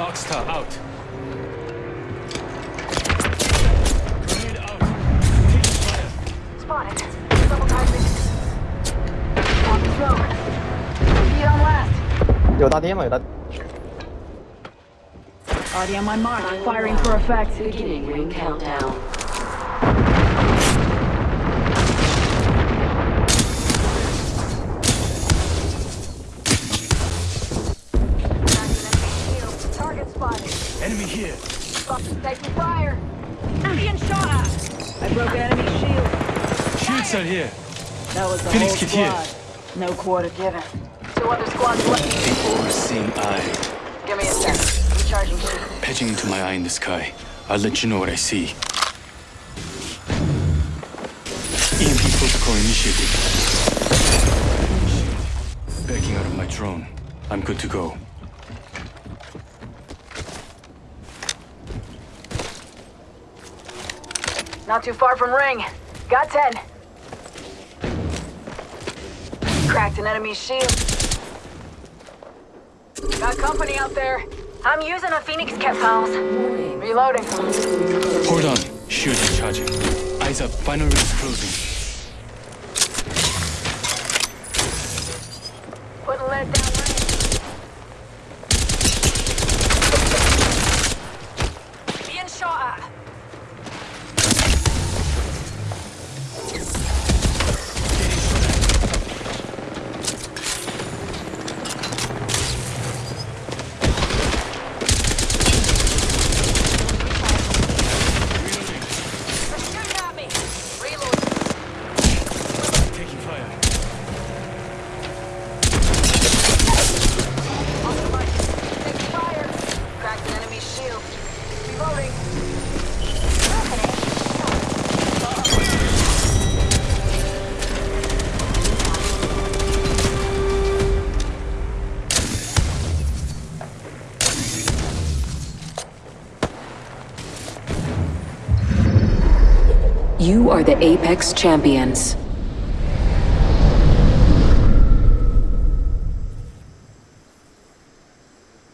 Arc Star out. Grenade out. Taking fire. Spotted. On the on on my mark. Firing for effect. Beginning ring countdown. Enemy here. Taking fire. Being shot at. I broke enemy shield. Shield cell here. That was the Phoenix whole kit here. No quarter given. Two other squads left. The all-seeing eye. Give me a sec. Recharging shield. Patching into my eye in the sky. I'll let you know what I see. EMP protocol initiated. Backing out of my drone. I'm good to go. Not too far from ring. Got 10. Cracked an enemy's shield. Got company out there. I'm using a Phoenix kit, pals. Reloading. Hold on. Shield charging. Eyes up. Final rings closing. Putting lead down You are the Apex Champions.